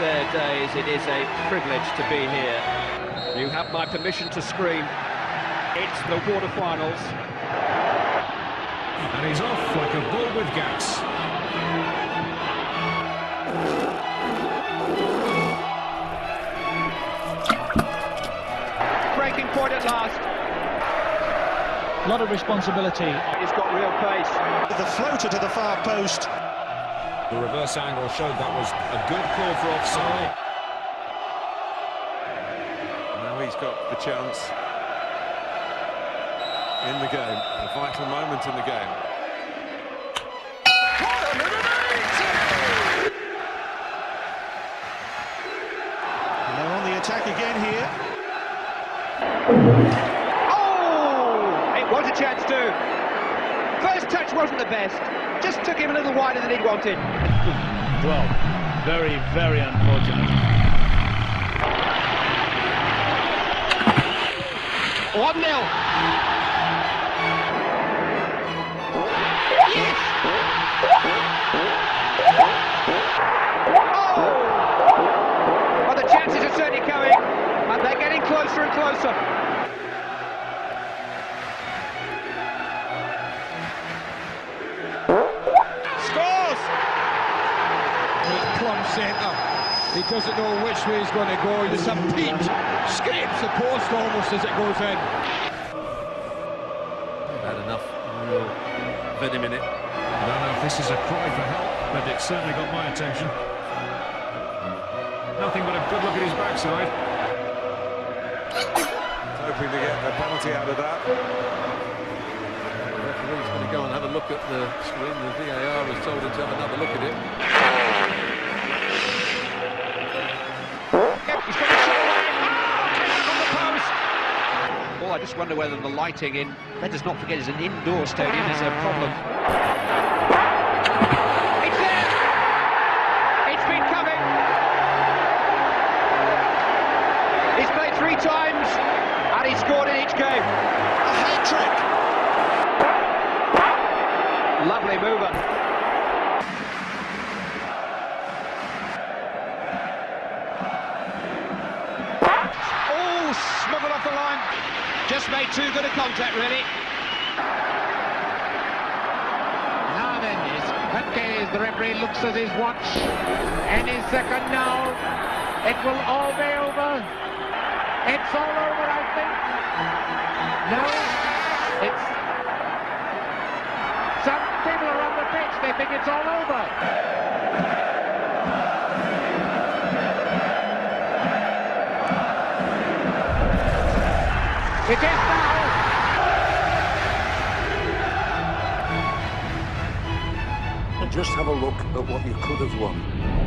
their days, it is a privilege to be here. You have my permission to scream. It's the quarterfinals. And he's off like a bull with gas. Breaking point at last. A lot of responsibility. He's got real pace. The floater to the far post. The reverse angle showed that was a good call for offside. Now he's got the chance in the game, a vital moment in the game. And they're on the attack again here. Oh! It was a chance too. First touch wasn't the best. Just took him a little wider than he'd wanted. Well, very, very unfortunate. One nil. Yes! Oh! Well, the chances are certainly coming, and they're getting closer and closer. Centre. He doesn't know which way he's going to go. There's a peach. Scrapes the post almost as it goes in. Had enough real venom in it. I don't know if this is a cry for help, but it certainly got my attention. Nothing but a good look at his backside. Hoping to get a penalty out of that. The referee's going to go and have a look at the screen. The VAR has told him to have another look at it. Oh, I just wonder whether the lighting in. Let us not forget, it's an indoor stadium. Is a ah. problem. It's there. It's been coming. He's played three times, and he's scored in each game. A hat trick. Lovely mover. Oh, smuggled off the line. Just made too good a contact, really. Now then, is okay, the referee looks at his watch. Any second now, it will all be over. It's all over, I think. No, it's... Some people are on the pitch, they think it's all over. It is now. And just have a look at what you could have won.